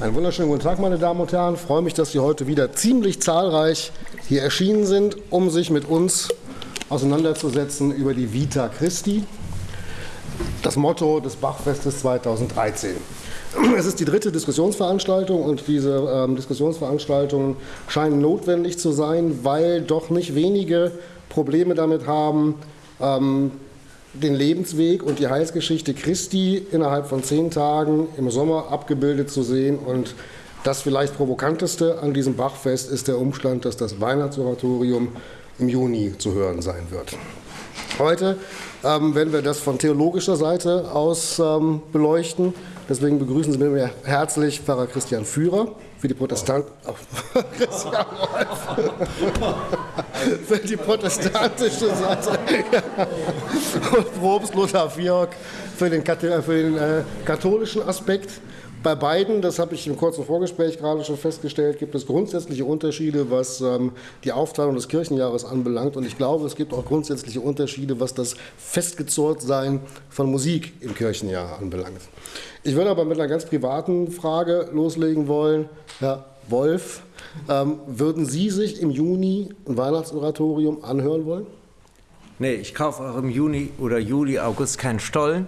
Einen wunderschönen guten Tag, meine Damen und Herren. Ich freue mich, dass Sie heute wieder ziemlich zahlreich hier erschienen sind, um sich mit uns auseinanderzusetzen über die Vita Christi, das Motto des Bachfestes 2013. Es ist die dritte Diskussionsveranstaltung und diese ähm, Diskussionsveranstaltungen scheinen notwendig zu sein, weil doch nicht wenige Probleme damit haben, ähm, den Lebensweg und die Heilsgeschichte Christi innerhalb von zehn Tagen im Sommer abgebildet zu sehen. Und das vielleicht provokanteste an diesem Bachfest ist der Umstand, dass das Weihnachtsoratorium im Juni zu hören sein wird. Heute ähm, werden wir das von theologischer Seite aus ähm, beleuchten. Deswegen begrüßen Sie mir herzlich Pfarrer Christian Führer für die Protestanten. Oh. Christian für die protestantische Seite. Und Probst Lothar Fiork für den, für den äh, katholischen Aspekt. Bei beiden, das habe ich im kurzen Vorgespräch gerade schon festgestellt, gibt es grundsätzliche Unterschiede, was ähm, die Aufteilung des Kirchenjahres anbelangt. Und ich glaube, es gibt auch grundsätzliche Unterschiede, was das Festgezurrtsein von Musik im Kirchenjahr anbelangt. Ich würde aber mit einer ganz privaten Frage loslegen wollen. Herr Wolf, ähm, würden Sie sich im Juni ein Weihnachtsoratorium anhören wollen? Nee, ich kaufe auch im Juni oder Juli, August keinen Stollen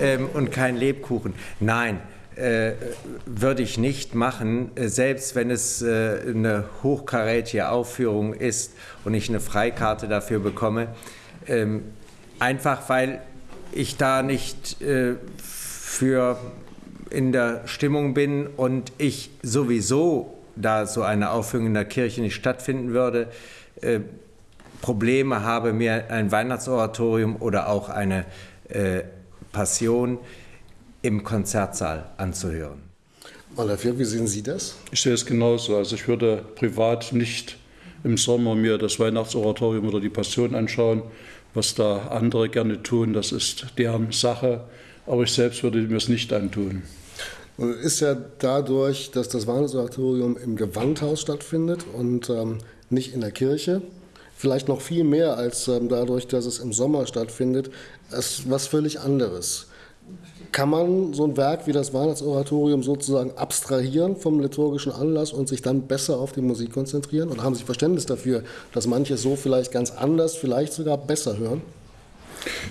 ähm, und keinen Lebkuchen. Nein, würde ich nicht machen, äh, selbst wenn es äh, eine hochkarätige Aufführung ist und ich eine Freikarte dafür bekomme. Ähm, einfach weil ich da nicht äh, für in der Stimmung bin und ich sowieso, da so eine Aufführung in der Kirche nicht stattfinden würde, äh, Probleme habe, mir ein Weihnachtsoratorium oder auch eine äh, Passion im Konzertsaal anzuhören. Malafir, wie sehen Sie das? Ich sehe es genauso. Also ich würde privat nicht im Sommer mir das Weihnachtsoratorium oder die Passion anschauen. Was da andere gerne tun, das ist deren Sache. Aber ich selbst würde mir es nicht antun. Und ist ja dadurch, dass das Weihnachtsoratorium im Gewandhaus stattfindet und ähm, nicht in der Kirche, vielleicht noch viel mehr als ähm, dadurch, dass es im Sommer stattfindet, ist was völlig anderes. Kann man so ein Werk wie das Weihnachtsoratorium sozusagen abstrahieren vom liturgischen Anlass und sich dann besser auf die Musik konzentrieren? Oder haben Sie Verständnis dafür, dass manche so vielleicht ganz anders, vielleicht sogar besser hören?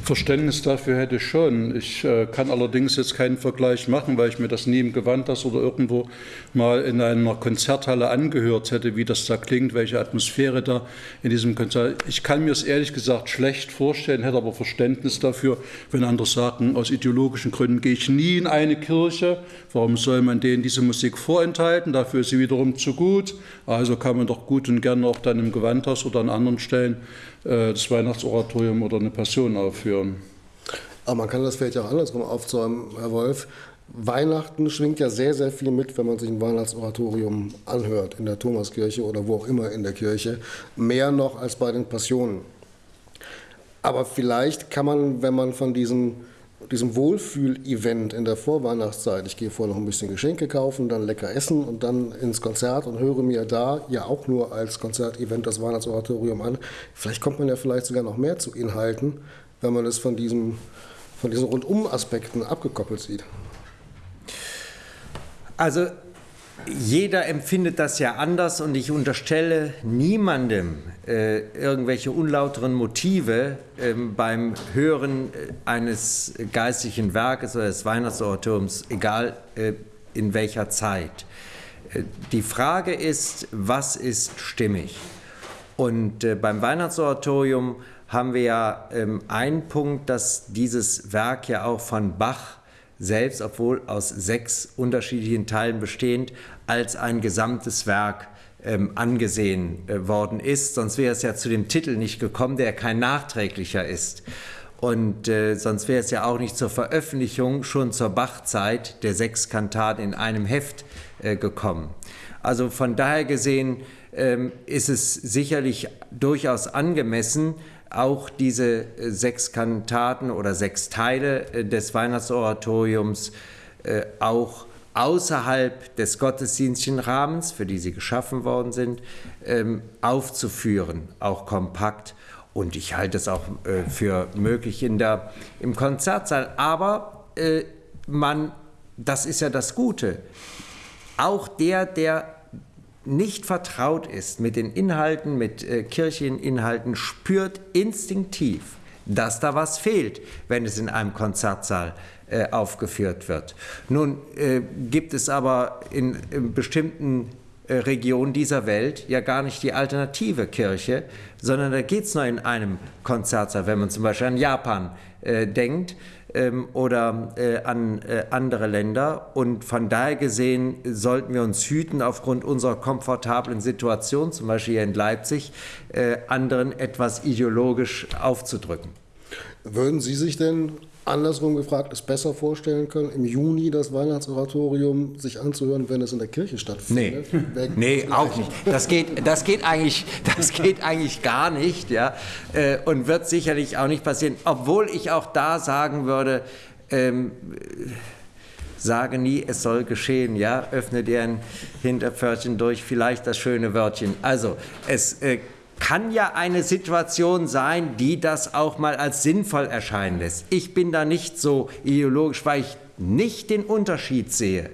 Verständnis dafür hätte ich schon. Ich äh, kann allerdings jetzt keinen Vergleich machen, weil ich mir das nie im Gewandhaus oder irgendwo mal in einer Konzerthalle angehört hätte, wie das da klingt, welche Atmosphäre da in diesem Konzert. Ich kann mir es ehrlich gesagt schlecht vorstellen, hätte aber Verständnis dafür, wenn andere sagen, aus ideologischen Gründen gehe ich nie in eine Kirche. Warum soll man denen diese Musik vorenthalten? Dafür ist sie wiederum zu gut. Also kann man doch gut und gerne auch dann im Gewandhaus oder an anderen Stellen das Weihnachtsoratorium oder eine Passion aufführen. Aber man kann das vielleicht auch andersrum aufzäumen, Herr Wolf. Weihnachten schwingt ja sehr, sehr viel mit, wenn man sich ein Weihnachtsoratorium anhört, in der Thomaskirche oder wo auch immer in der Kirche. Mehr noch als bei den Passionen. Aber vielleicht kann man, wenn man von diesem diesem Wohlfühl-Event in der Vorweihnachtszeit, ich gehe vorher noch ein bisschen Geschenke kaufen, dann lecker essen und dann ins Konzert und höre mir da ja auch nur als Konzertevent das Weihnachtsoratorium an. Vielleicht kommt man ja vielleicht sogar noch mehr zu Inhalten, wenn man es von, diesem, von diesen Rundum-Aspekten abgekoppelt sieht. Also jeder empfindet das ja anders und ich unterstelle niemandem äh, irgendwelche unlauteren Motive äh, beim Hören äh, eines geistlichen Werkes oder des Weihnachtsoratoriums, egal äh, in welcher Zeit. Äh, die Frage ist, was ist stimmig? Und äh, beim Weihnachtsoratorium haben wir ja ähm, einen Punkt, dass dieses Werk ja auch von Bach selbst, obwohl aus sechs unterschiedlichen Teilen bestehend, als ein gesamtes Werk ähm, angesehen äh, worden ist. Sonst wäre es ja zu dem Titel nicht gekommen, der kein nachträglicher ist. Und äh, sonst wäre es ja auch nicht zur Veröffentlichung schon zur Bachzeit der sechs Kantaten in einem Heft äh, gekommen. Also von daher gesehen ähm, ist es sicherlich durchaus angemessen, auch diese äh, sechs Kantaten oder sechs Teile äh, des Weihnachtsoratoriums äh, auch außerhalb des gottesdienstlichen Rahmens, für die sie geschaffen worden sind, ähm, aufzuführen, auch kompakt. Und ich halte es auch für möglich in der, im Konzertsaal. Aber man, das ist ja das Gute, auch der, der nicht vertraut ist mit den Inhalten, mit äh, Kircheninhalten, spürt instinktiv, dass da was fehlt, wenn es in einem Konzertsaal äh, aufgeführt wird. Nun äh, gibt es aber in, in bestimmten äh, Regionen dieser Welt ja gar nicht die alternative Kirche, sondern da geht es nur in einem Konzertsaal, wenn man zum Beispiel an Japan äh, denkt ähm, oder äh, an äh, andere Länder. Und von daher gesehen sollten wir uns hüten, aufgrund unserer komfortablen Situation, zum Beispiel hier in Leipzig, äh, anderen etwas ideologisch aufzudrücken. Würden Sie sich denn andersrum gefragt es besser vorstellen können, im Juni das Weihnachtsoratorium sich anzuhören, wenn es in der Kirche stattfindet? Nee, nee auch nicht. Das geht, das, geht eigentlich, das geht eigentlich gar nicht ja, äh, und wird sicherlich auch nicht passieren, obwohl ich auch da sagen würde, ähm, sage nie, es soll geschehen, ja, öffne dir ein Hinterpförtchen durch, vielleicht das schöne Wörtchen. Also, es äh, kann ja eine Situation sein, die das auch mal als sinnvoll erscheinen lässt. Ich bin da nicht so ideologisch, weil ich nicht den Unterschied sehe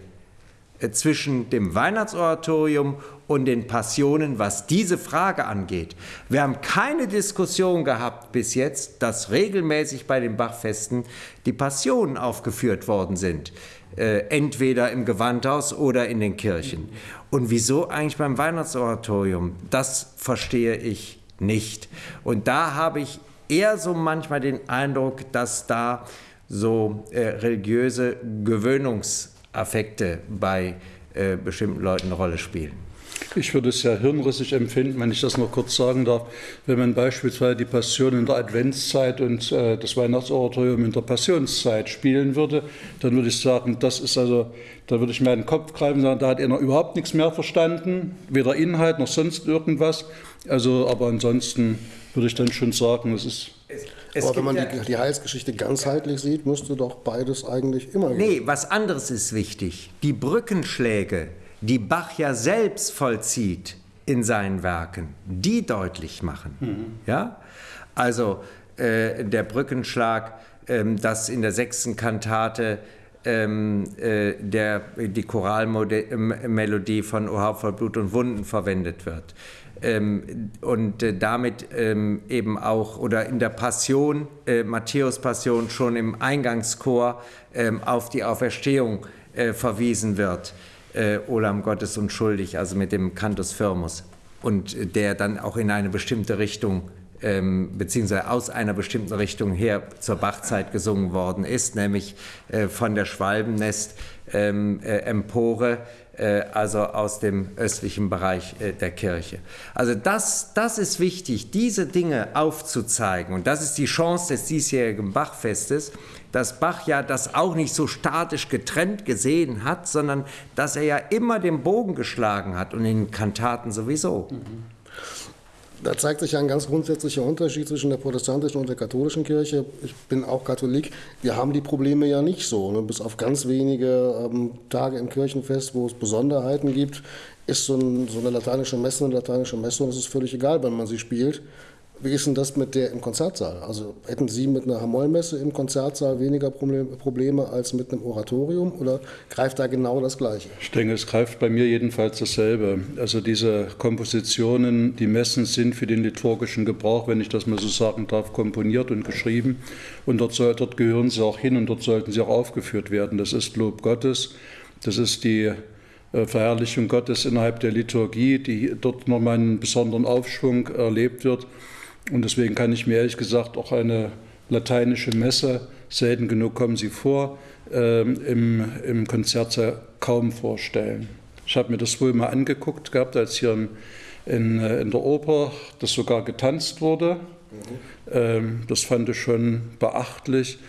äh, zwischen dem Weihnachtsoratorium und den Passionen, was diese Frage angeht. Wir haben keine Diskussion gehabt bis jetzt, dass regelmäßig bei den Bachfesten die Passionen aufgeführt worden sind, äh, entweder im Gewandhaus oder in den Kirchen. Und wieso eigentlich beim Weihnachtsoratorium? Das verstehe ich nicht. Und da habe ich eher so manchmal den Eindruck, dass da so äh, religiöse Gewöhnungsaffekte bei äh, bestimmten Leuten eine Rolle spielen. Ich würde es sehr hirnrissig empfinden, wenn ich das noch kurz sagen darf, wenn man beispielsweise die Passion in der Adventszeit und äh, das Weihnachtsoratorium in der Passionszeit spielen würde, dann würde ich sagen, das ist also, da würde ich mir den Kopf greifen und sagen, da hat er noch überhaupt nichts mehr verstanden, weder Inhalt noch sonst irgendwas. Also, aber ansonsten würde ich dann schon sagen, es ist es Aber wenn man die, die, Heilsgeschichte ganzheitlich sieht, müsste doch beides eigentlich immer. Nee, gehen. was anderes ist wichtig. Die Brückenschläge die Bach ja selbst vollzieht in seinen Werken, die deutlich machen. Mhm. Ja? Also äh, der Brückenschlag, ähm, das in der sechsten Kantate ähm, äh, der, die Choralmelodie von O voll Blut und Wunden verwendet wird. Ähm, und äh, damit ähm, eben auch, oder in der Passion, äh, Matthäus Passion, schon im Eingangschor ähm, auf die Auferstehung äh, verwiesen wird äh, Olam Gottes unschuldig, also mit dem Cantus Firmus, und der dann auch in eine bestimmte Richtung ähm, beziehungsweise aus einer bestimmten Richtung her zur Bachzeit gesungen worden ist, nämlich äh, von der Schwalbennest ähm, äh, Empore, äh, also aus dem östlichen Bereich äh, der Kirche. Also das, das ist wichtig, diese Dinge aufzuzeigen und das ist die Chance des diesjährigen Bachfestes, dass Bach ja das auch nicht so statisch getrennt gesehen hat, sondern dass er ja immer den Bogen geschlagen hat und in Kantaten sowieso. Da zeigt sich ja ein ganz grundsätzlicher Unterschied zwischen der protestantischen und der katholischen Kirche. Ich bin auch Katholik. Wir haben die Probleme ja nicht so. Ne? Bis auf ganz wenige ähm, Tage im Kirchenfest, wo es Besonderheiten gibt, ist so, ein, so eine lateinische Messe eine lateinische Messe und es ist völlig egal, wann man sie spielt. Wie ist denn das mit der im Konzertsaal? Also hätten Sie mit einer Hamollmesse im Konzertsaal weniger Probleme als mit einem Oratorium oder greift da genau das Gleiche? Ich denke, es greift bei mir jedenfalls dasselbe. Also diese Kompositionen, die Messen sind für den liturgischen Gebrauch, wenn ich das mal so sagen darf, komponiert und geschrieben. Und dort, soll, dort gehören sie auch hin und dort sollten sie auch aufgeführt werden. Das ist Lob Gottes, das ist die äh, Verherrlichung Gottes innerhalb der Liturgie, die dort nochmal einen besonderen Aufschwung erlebt wird. Und deswegen kann ich mir ehrlich gesagt auch eine lateinische Messe, selten genug kommen sie vor, ähm, im, im Konzert kaum vorstellen. Ich habe mir das wohl mal angeguckt gehabt, als hier in, in, äh, in der Oper das sogar getanzt wurde. Mhm. Ähm, das fand ich schon beachtlich.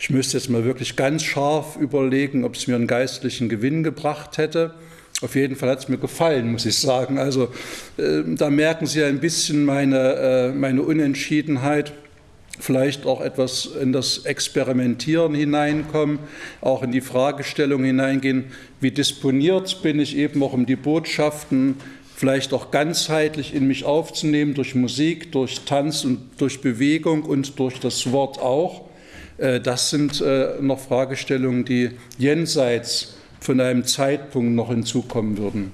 Ich müsste jetzt mal wirklich ganz scharf überlegen, ob es mir einen geistlichen Gewinn gebracht hätte. Auf jeden Fall hat es mir gefallen, muss ich sagen. Also äh, da merken Sie ein bisschen meine, äh, meine Unentschiedenheit, vielleicht auch etwas in das Experimentieren hineinkommen, auch in die Fragestellung hineingehen, wie disponiert bin ich eben auch um die Botschaften vielleicht auch ganzheitlich in mich aufzunehmen, durch Musik, durch Tanz und durch Bewegung und durch das Wort auch. Äh, das sind äh, noch Fragestellungen, die jenseits von einem Zeitpunkt noch hinzukommen würden.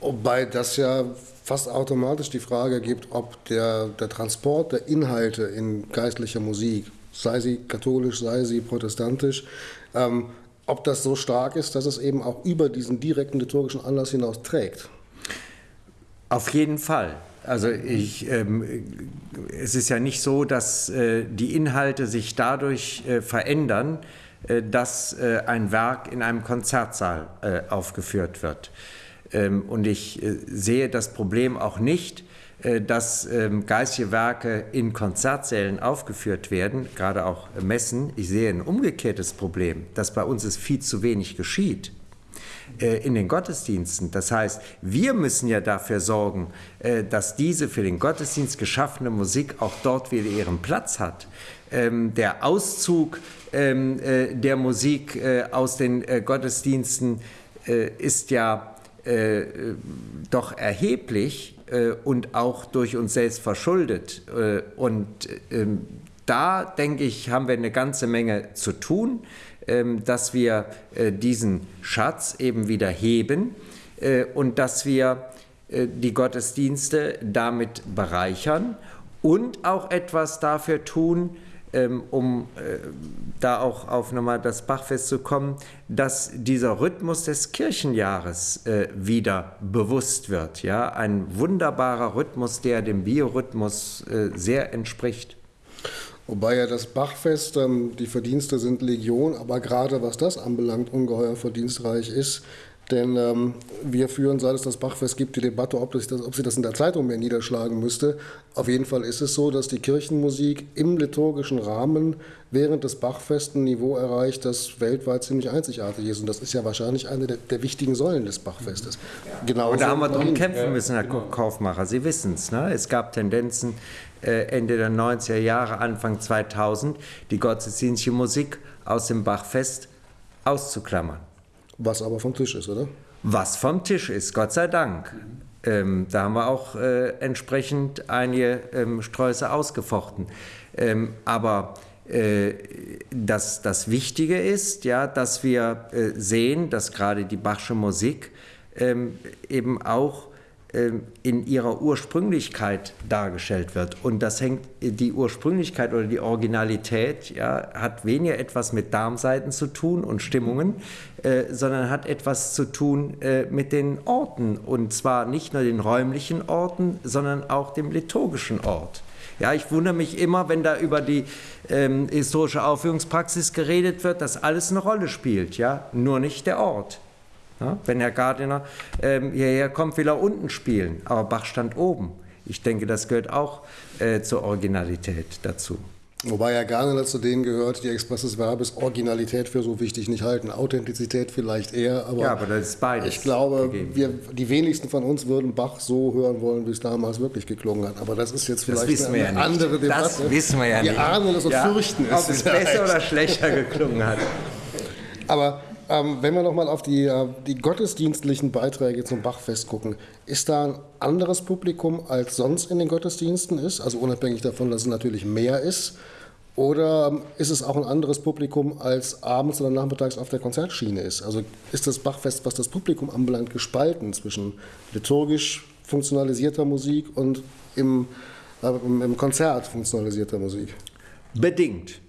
Wobei das ja fast automatisch die Frage gibt, ob der, der Transport der Inhalte in geistlicher Musik, sei sie katholisch, sei sie protestantisch, ähm, ob das so stark ist, dass es eben auch über diesen direkten liturgischen Anlass hinaus trägt. Auf jeden Fall. Also ich, ähm, es ist ja nicht so, dass äh, die Inhalte sich dadurch äh, verändern, äh, dass äh, ein Werk in einem Konzertsaal äh, aufgeführt wird. Ähm, und ich äh, sehe das Problem auch nicht, dass ähm, geistige Werke in Konzertsälen aufgeführt werden, gerade auch Messen. Ich sehe ein umgekehrtes Problem, dass bei uns es viel zu wenig geschieht in den Gottesdiensten. Das heißt, wir müssen ja dafür sorgen, dass diese für den Gottesdienst geschaffene Musik auch dort wieder ihren Platz hat. Ähm, der Auszug ähm, äh, der Musik äh, aus den äh, Gottesdiensten ist ja doch erheblich und auch durch uns selbst verschuldet. und ähm, da, denke ich, haben wir eine ganze Menge zu tun, dass wir diesen Schatz eben wieder heben und dass wir die Gottesdienste damit bereichern und auch etwas dafür tun, ähm, um äh, da auch auf nochmal das Bachfest zu kommen, dass dieser Rhythmus des Kirchenjahres äh, wieder bewusst wird. Ja? Ein wunderbarer Rhythmus, der dem Biorhythmus äh, sehr entspricht. Wobei ja das Bachfest, ähm, die Verdienste sind Legion, aber gerade was das anbelangt, ungeheuer verdienstreich ist, denn ähm, wir führen, seit es das Bachfest gibt, die Debatte, ob, das, ob sie das in der Zeitung mehr niederschlagen müsste. Auf jeden Fall ist es so, dass die Kirchenmusik im liturgischen Rahmen während des Bachfests ein Niveau erreicht, das weltweit ziemlich einzigartig ist. Und das ist ja wahrscheinlich eine der, der wichtigen Säulen des Bachfestes. Genau. Und da haben wir drum kämpfen müssen, Herr genau. Kaufmacher. Sie wissen es. Ne? Es gab Tendenzen äh, Ende der 90er Jahre, Anfang 2000, die gottesdienstliche Musik aus dem Bachfest auszuklammern. Was aber vom Tisch ist, oder? Was vom Tisch ist, Gott sei Dank. Ähm, da haben wir auch äh, entsprechend einige ähm, Sträuße ausgefochten. Ähm, aber äh, das, das Wichtige ist, ja, dass wir äh, sehen, dass gerade die Bachsche Musik ähm, eben auch in ihrer Ursprünglichkeit dargestellt wird. Und das hängt, die Ursprünglichkeit oder die Originalität ja, hat weniger etwas mit Darmseiten zu tun und Stimmungen, äh, sondern hat etwas zu tun äh, mit den Orten. Und zwar nicht nur den räumlichen Orten, sondern auch dem liturgischen Ort. Ja, ich wundere mich immer, wenn da über die ähm, historische Aufführungspraxis geredet wird, dass alles eine Rolle spielt, ja, nur nicht der Ort. Ja, wenn Herr Gardiner ähm, hierher kommt, will er unten spielen, aber Bach stand oben. Ich denke, das gehört auch äh, zur Originalität dazu. Wobei Herr Gardiner zu denen gehört, die Expresses Verbes Originalität für so wichtig nicht halten. Authentizität vielleicht eher, aber, ja, aber das ist beides ich glaube, wir, die wenigsten von uns würden Bach so hören wollen, wie es damals wirklich geklungen hat. Aber das ist jetzt vielleicht eine, ja andere Debatte. Das wissen wir ja wir nicht. Wir ahnen es und ja, fürchten es. Ob es besser oder schlechter geklungen hat. Aber ähm, wenn wir nochmal auf die, äh, die gottesdienstlichen Beiträge zum Bachfest gucken, ist da ein anderes Publikum als sonst in den Gottesdiensten ist? Also unabhängig davon, dass es natürlich mehr ist. Oder ähm, ist es auch ein anderes Publikum als abends oder nachmittags auf der Konzertschiene ist? Also ist das Bachfest, was das Publikum anbelangt, gespalten zwischen liturgisch funktionalisierter Musik und im, äh, im Konzert funktionalisierter Musik? Bedingt.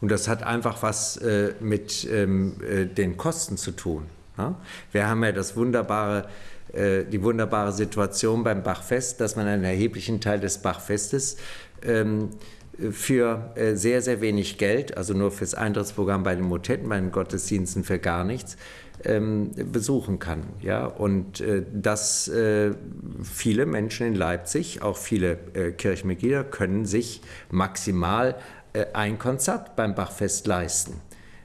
Und das hat einfach was äh, mit ähm, äh, den Kosten zu tun. Ja? Wir haben ja das wunderbare, äh, die wunderbare Situation beim Bachfest, dass man einen erheblichen Teil des Bachfestes ähm, für äh, sehr, sehr wenig Geld, also nur fürs Eintrittsprogramm bei den Motetten, bei den Gottesdiensten für gar nichts, ähm, besuchen kann. Ja? Und äh, dass äh, viele Menschen in Leipzig, auch viele äh, Kirchenmitglieder, können sich maximal ein Konzert beim Bachfest leisten.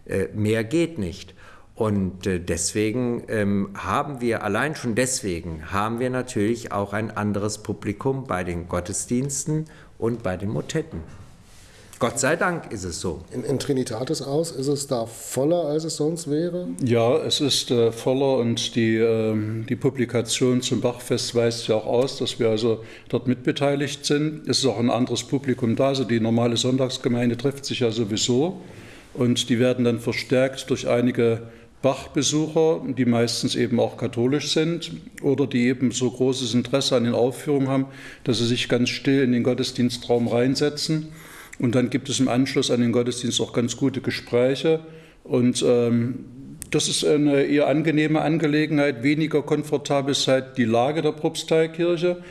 Äh, mehr geht nicht. Und äh, deswegen ähm, haben wir, allein schon deswegen, haben wir natürlich auch ein anderes Publikum bei den Gottesdiensten und bei den Motetten. Gott sei Dank ist es so. In, in, Trinitatis aus, ist es da voller, als es sonst wäre? Ja, es ist äh, voller und die, äh, die Publikation zum Bachfest weist ja auch aus, dass wir also dort mitbeteiligt sind. Es ist auch ein anderes Publikum da, also die normale Sonntagsgemeinde trifft sich ja sowieso und die werden dann verstärkt durch einige Bachbesucher, die meistens eben auch katholisch sind oder die eben so großes Interesse an den Aufführungen haben, dass sie sich ganz still in den Gottesdienstraum reinsetzen. Und dann gibt es im Anschluss an den Gottesdienst auch ganz gute Gespräche. Und ähm, das ist eine eher angenehme Angelegenheit, weniger komfortabel ist halt die Lage der Propsteikirche.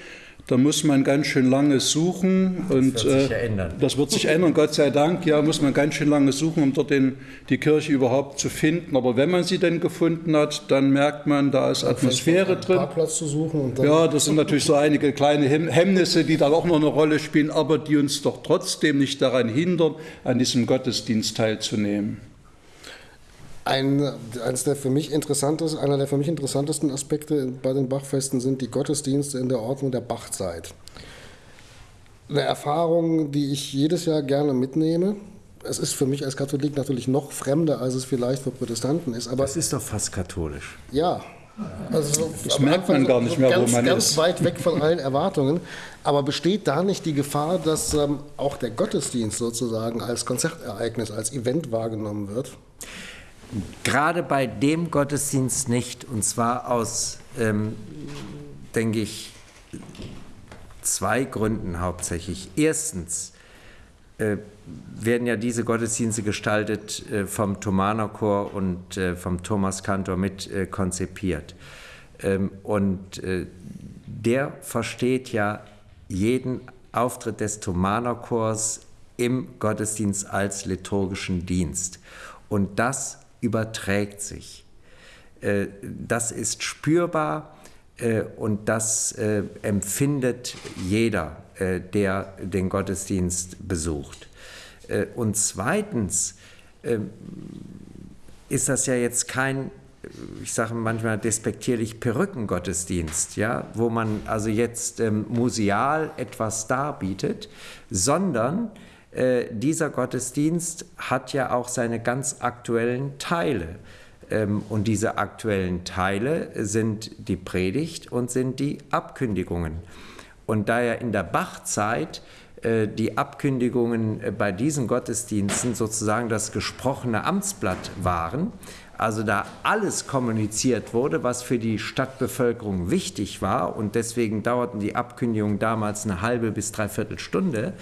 Da muss man ganz schön lange suchen. Und, das wird sich äh, ändern. Das wird sich ändern, Gott sei Dank. Ja, muss man ganz schön lange suchen, um dort den, die Kirche überhaupt zu finden. Aber wenn man sie denn gefunden hat, dann merkt man, da ist Atmosphäre drin. Parkplatz zu suchen. ja, das sind natürlich so einige kleine Hemmnisse, die da auch noch eine Rolle spielen, aber die uns doch trotzdem nicht daran hindern, an diesem Gottesdienst teilzunehmen. Ein, eines der für mich einer der für mich interessantesten Aspekte bei den Bachfesten sind die Gottesdienste in der Ordnung der Bachzeit. Eine Erfahrung, die ich jedes Jahr gerne mitnehme. Es ist für mich als Katholik natürlich noch fremder, als es vielleicht für Protestanten ist. Aber das ist doch fast katholisch. Ja, also das merkt man gar nicht mehr, ganz, wo man ganz ist. Ganz weit weg von allen Erwartungen. Aber besteht da nicht die Gefahr, dass ähm, auch der Gottesdienst sozusagen als Konzertereignis, als Event wahrgenommen wird? Gerade bei dem Gottesdienst nicht. Und zwar aus, ähm, denke ich, zwei Gründen hauptsächlich. Erstens äh, werden ja diese Gottesdienste gestaltet äh, vom Thomanerchor und äh, vom Thomas Kantor mit äh, konzipiert. Ähm, und äh, der versteht ja jeden Auftritt des Thomanerchors im Gottesdienst als liturgischen Dienst. Und das überträgt sich. Äh, das ist spürbar äh, und das äh, empfindet jeder, der den Gottesdienst besucht. Und zweitens ist das ja jetzt kein ich sage manchmal despektierlich Perückengottesdienst, ja, wo man also jetzt ähm, museal etwas darbietet, sondern äh, dieser Gottesdienst hat ja auch seine ganz aktuellen Teile. Ähm, und diese aktuellen Teile sind die Predigt und sind die Abkündigungen. Und da ja in der Bachzeit äh, die Abkündigungen äh, bei diesen Gottesdiensten sozusagen das gesprochene Amtsblatt waren, also da alles kommuniziert wurde, was für die Stadtbevölkerung wichtig war und deswegen dauerten die Abkündigungen damals eine halbe bis dreiviertel Stunde,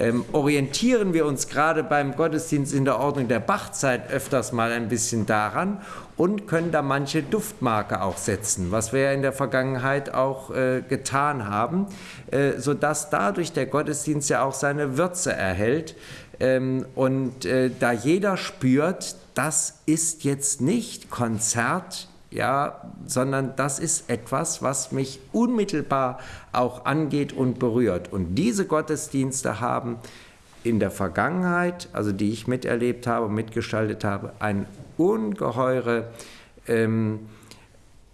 ähm, orientieren wir uns gerade beim Gottesdienst in der Ordnung der Bachzeit öfters mal ein bisschen daran und können da manche Duftmarke auch setzen, was wir ja in der Vergangenheit auch äh, getan haben, äh, sodass dadurch der Gottesdienst ja auch seine Würze erhält. Ähm, und äh, da jeder spürt, das ist jetzt nicht Konzert ja, sondern das ist etwas, was mich unmittelbar auch angeht und berührt. Und diese Gottesdienste haben in der Vergangenheit, also die ich miterlebt habe, mitgestaltet habe, eine ungeheure ähm,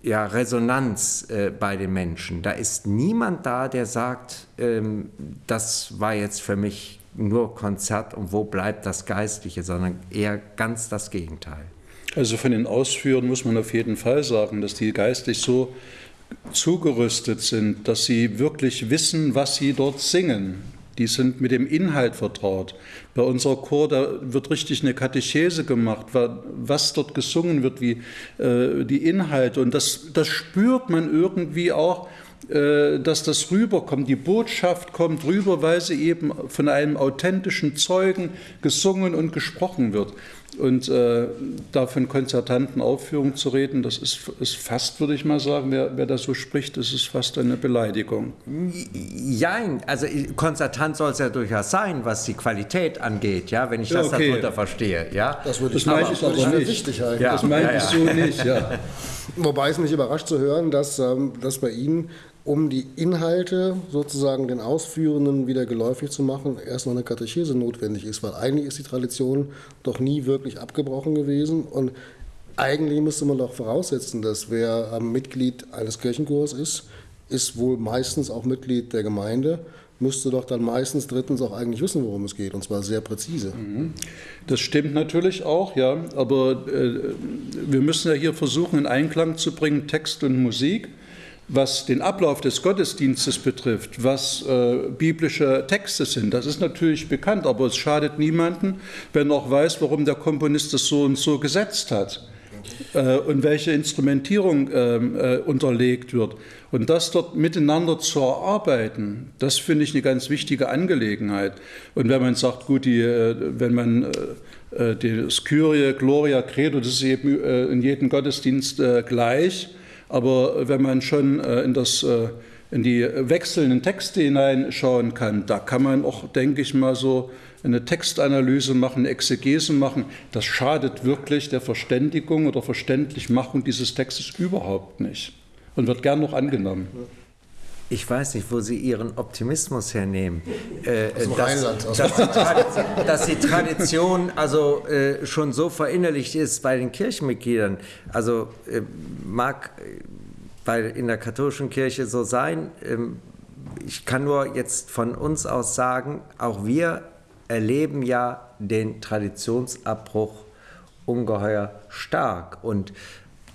ja, Resonanz äh, bei den Menschen. Da ist niemand da, der sagt, ähm, das war jetzt für mich nur Konzert und wo bleibt das Geistliche, sondern eher ganz das Gegenteil. Also von den Ausführern muss man auf jeden Fall sagen, dass die geistlich so zugerüstet sind, dass sie wirklich wissen, was sie dort singen. Die sind mit dem Inhalt vertraut. Bei unserer Chor, da wird richtig eine Katechese gemacht, was dort gesungen wird, wie äh, die Inhalte. Und das, das spürt man irgendwie auch, äh, dass das rüberkommt. Die Botschaft kommt rüber, weil sie eben von einem authentischen Zeugen gesungen und gesprochen wird. Und äh, da von konzertanten Aufführungen zu reden, das ist, ist fast, würde ich mal sagen, wer, wer da so spricht, das ist fast eine Beleidigung. Jein, also konzertant soll es ja durchaus sein, was die Qualität angeht, ja, wenn ich das okay. darunter verstehe. Ja? Das würde ich, das meine ich aber nicht. Wichtig eigentlich. Ja, das meine ja, ja. ich so nicht, ja. Wobei es mich überrascht zu hören, dass, ähm, dass bei Ihnen um die Inhalte sozusagen den Ausführenden wieder geläufig zu machen, erst noch eine Katechese notwendig ist, weil eigentlich ist die Tradition doch nie wirklich abgebrochen gewesen und eigentlich müsste man doch voraussetzen, dass wer Mitglied eines Kirchenchors ist, ist wohl meistens auch Mitglied der Gemeinde, müsste doch dann meistens drittens auch eigentlich wissen, worum es geht, und zwar sehr präzise. Mhm. Das stimmt natürlich auch, ja, aber äh, wir müssen ja hier versuchen, in Einklang zu bringen Text und Musik. Was den Ablauf des Gottesdienstes betrifft, was äh, biblische Texte sind, das ist natürlich bekannt, aber es schadet niemanden, wenn auch weiß, warum der Komponist das so und so gesetzt hat äh, und welche Instrumentierung ähm, äh, unterlegt wird. Und das dort miteinander zu erarbeiten, das finde ich eine ganz wichtige Angelegenheit. Und wenn man sagt, gut, die, äh, wenn man äh, äh, die Kyrie, Gloria, Credo, das ist eben in jedem Gottesdienst gleich, aber wenn man schon äh, in, das, äh, in die wechselnden Texte hineinschauen kann, da kann man auch, denke ich mal, so eine Textanalyse machen, eine Exegese machen. Das schadet wirklich der Verständigung oder Verständlichmachung dieses Textes überhaupt nicht und wird gern noch angenommen. Ich weiß nicht, wo Sie Ihren Optimismus hernehmen. Äh, Aus dem dass, Rheinland. Dass, die Tradition, dass die Tradition also äh, schon so verinnerlicht ist bei den Kirchenmitgliedern. Also äh, mag bei, in der katholischen Kirche so sein. Ähm, ich kann nur jetzt von uns aus sagen, auch wir erleben ja den Traditionsabbruch ungeheuer stark. Und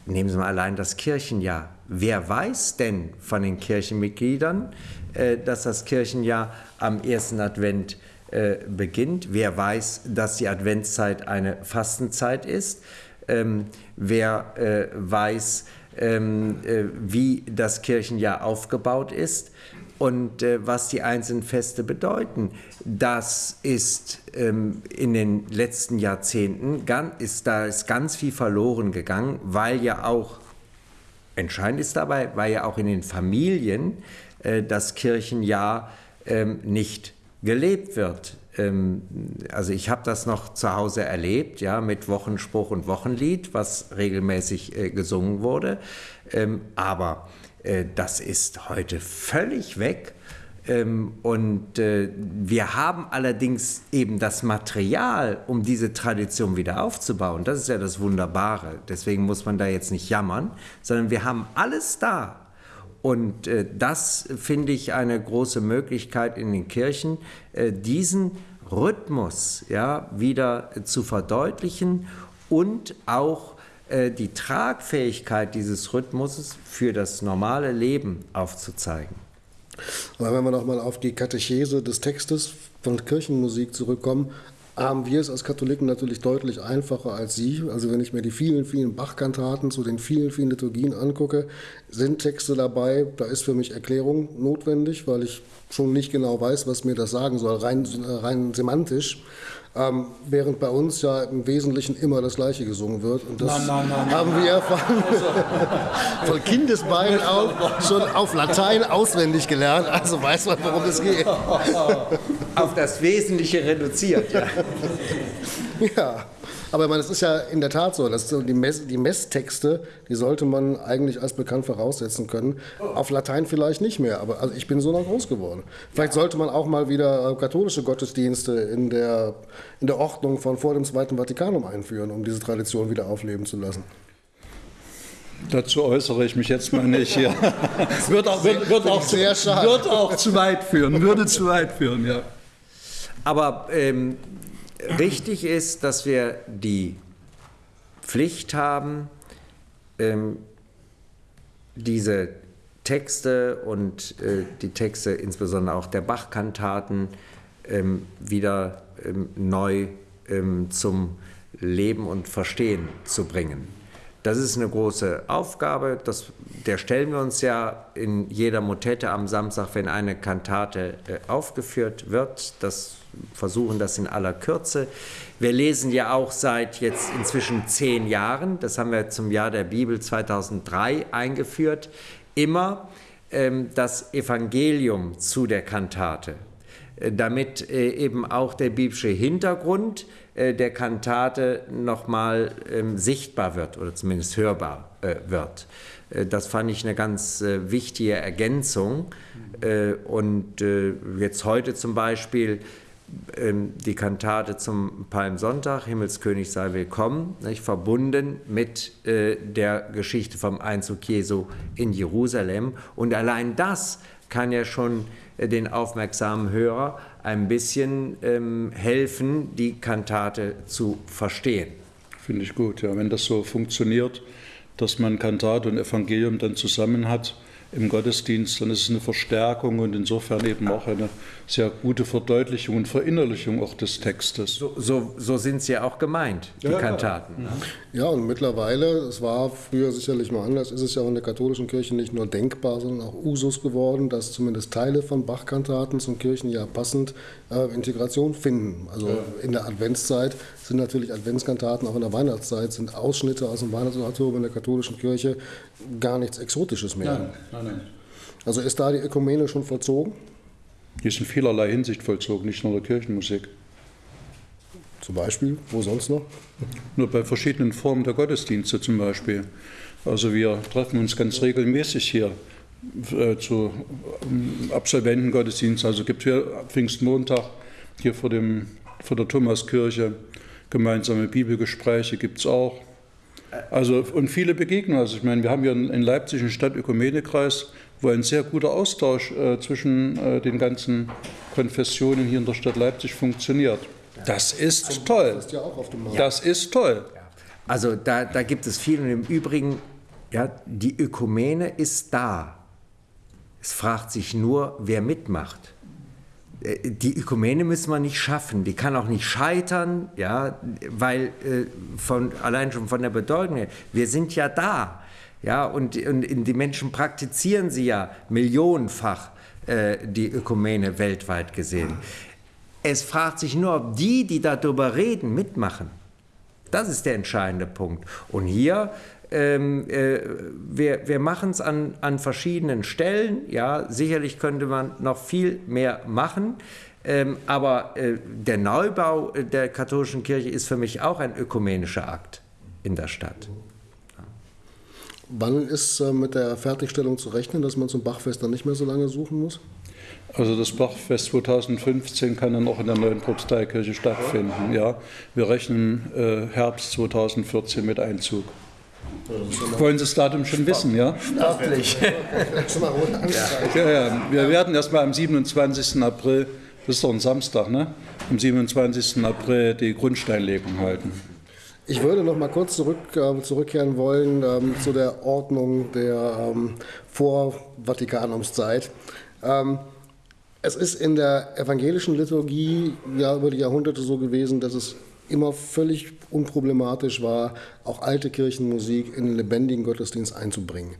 nehmen Sie mal allein das Kirchenjahr. Wer weiß denn von den Kirchenmitgliedern, äh, dass das Kirchenjahr am ersten Advent äh, beginnt? Wer weiß, dass die Adventszeit eine Fastenzeit ist? Ähm, wer äh, weiß, ähm, wie das Kirchenjahr aufgebaut ist? und was die einzelnen Feste bedeuten. Das ist ähm, in den letzten Jahrzehnten, ist, da ist ganz viel verloren gegangen, weil ja auch, entscheidend ist dabei, weil ja auch in den Familien äh, das Kirchenjahr ähm, nicht gelebt wird. Ähm, also ich habe das noch zu Hause erlebt, ja, mit Wochenspruch und Wochenlied, was regelmäßig äh, gesungen wurde. Ähm, aber äh, das ist heute völlig weg. Ähm, und äh, wir haben allerdings eben das Material, um diese Tradition wieder aufzubauen. Das ist ja das Wunderbare. Deswegen muss man da jetzt nicht jammern, sondern wir haben alles da. Und äh, das finde ich eine große Möglichkeit in den Kirchen, diesen Rhythmus ja, wieder zu verdeutlichen und auch äh, die Tragfähigkeit dieses Rhythmuses für das normale Leben aufzuzeigen. Aber wenn wir nochmal auf die Katechese des Textes von Kirchenmusik zurückkommen, haben wir es als Katholiken natürlich deutlich einfacher als Sie. Also wenn ich mir die vielen, vielen Bachkantaten zu den vielen, vielen Liturgien angucke, sind Texte dabei, da ist für mich Erklärung notwendig, weil ich schon nicht genau weiß, was mir das sagen soll, rein, rein semantisch. Ähm, während bei uns ja im Wesentlichen immer das Gleiche gesungen wird. Und das nein, nein, nein, haben wir von, von Kindesbeinen auf schon auf Latein auswendig gelernt. Also weiß man, worum es geht. Auf das Wesentliche reduziert, ja. ja. Aber es ist ja in der Tat so, dass die, Mess, die Messtexte, die sollte man eigentlich als bekannt voraussetzen können. Auf Latein vielleicht nicht mehr, aber also ich bin so noch groß geworden. Vielleicht sollte man auch mal wieder katholische Gottesdienste in der, in der Ordnung von vor dem Zweiten Vatikanum einführen, um diese Tradition wieder aufleben zu lassen. Dazu äußere ich mich jetzt mal nicht hier. wird, auch, wird, wird, auch zu, wird auch zu weit führen, würde zu weit führen, ja. Aber ähm, Richtig ist, dass wir die Pflicht haben, ähm, diese Texte und äh, die Texte insbesondere auch der Bachkantaten ähm, wieder ähm, neu ähm, zum Leben und Verstehen zu bringen. Das ist eine große Aufgabe, das, der stellen wir uns ja in jeder Motette am Samstag, wenn eine Kantate äh, aufgeführt wird. Das versuchen das in aller Kürze. Wir lesen ja auch seit jetzt inzwischen zehn Jahren, das haben wir zum Jahr der Bibel 2003 eingeführt, immer ähm, das Evangelium zu der Kantate, damit äh, eben auch der biblische Hintergrund äh, der Kantate nochmal ähm, sichtbar wird oder zumindest hörbar äh, wird. Das fand ich eine ganz wichtige Ergänzung. und jetzt heute zum Beispiel ähm, die Kantate zum Palmsonntag, Himmelskönig sei willkommen, nicht, verbunden mit der Geschichte vom Einzug Jesu in Jerusalem. Und allein das kann ja schon den aufmerksamen Hörer ein bisschen ähm, helfen, die Kantate zu verstehen. Finde ich gut, ja. Wenn das so funktioniert, dass man Kantate und Evangelium dann zusammen hat, im Gottesdienst, dann ist es eine Verstärkung und insofern eben auch eine sehr gute Verdeutlichung und Verinnerlichung auch des Textes. So, so, so sind sie ja auch gemeint, die ja, Kantaten. Ja. ja, und mittlerweile, es war früher sicherlich mal anders, ist es ja auch in der katholischen Kirche nicht nur denkbar, sondern auch Usus geworden, dass zumindest Teile von Bach-Kantaten zum Kirchenjahr passend äh, Integration finden. Also ja. in der Adventszeit sind natürlich Adventskantaten, auch in der Weihnachtszeit sind Ausschnitte aus dem Weihnachtsoratorium in der katholischen Kirche gar nichts Exotisches mehr. Nein, nein, nein. Also ist da die Ökumene schon vollzogen? Die ist in vielerlei Hinsicht vollzogen, nicht nur der Kirchenmusik. Zum Beispiel, wo sonst noch? Nur bei verschiedenen Formen der Gottesdienste zum Beispiel. Also wir treffen uns ganz regelmäßig hier äh, zu ähm, Absolventengottesdiensten. Also gibt es hier Pfingstmontag hier vor, dem, vor der Thomaskirche gemeinsame Bibelgespräche gibt es auch. Also und viele Begegnungen. Also ich meine, wir haben hier in Leipzig einen Stadtökumenekreis, wo ein sehr guter Austausch äh, zwischen äh, den ganzen Konfessionen hier in der Stadt Leipzig funktioniert. Das ist toll. Das ist toll. Also da, da gibt es viel und im Übrigen, ja, die Ökumene ist da. Es fragt sich nur, wer mitmacht. Äh, die Ökumene müssen wir nicht schaffen, die kann auch nicht scheitern, ja, weil äh, von, allein schon von der Bedeutung her, wir sind ja da. Ja, und, und die Menschen praktizieren sie ja millionenfach, äh, die Ökumene weltweit gesehen. Es fragt sich nur, ob die, die darüber reden, mitmachen. Das ist der entscheidende Punkt. Und hier ähm, äh, wir, wir machen es an, an verschiedenen Stellen. Ja, sicherlich könnte man noch viel mehr machen. Ähm, aber äh, der Neubau der katholischen Kirche ist für mich auch ein ökumenischer Akt in der Stadt. Wann ist äh, mit der Fertigstellung zu rechnen, dass man zum Bachfest dann nicht mehr so lange suchen muss? Also das Bachfest 2015 kann dann auch in der neuen Propsteikirche stattfinden. Ja, wir rechnen äh, Herbst 2014 mit Einzug. Wollen Sie das Datum schon wissen, ja? Staatlich. ja, ja. Wir werden erst mal am 27. April, das ist doch ein Samstag, ne? Am 27. April die Grundsteinlegung halten. Ich würde noch mal kurz zurück, äh, zurückkehren wollen ähm, zu der Ordnung der ähm, Vor-Vatikanumszeit. Ähm, es ist in der evangelischen Liturgie ja über die Jahrhunderte so gewesen, dass es immer völlig unproblematisch war, auch alte Kirchenmusik in den lebendigen Gottesdienst einzubringen.